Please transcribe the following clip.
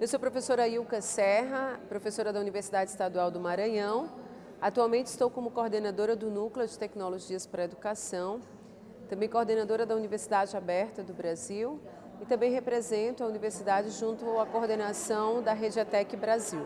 Eu sou a professora Ilka Serra, professora da Universidade Estadual do Maranhão. Atualmente estou como coordenadora do Núcleo de Tecnologias para a Educação, também coordenadora da Universidade Aberta do Brasil e também represento a universidade junto à coordenação da Rede Atec Brasil.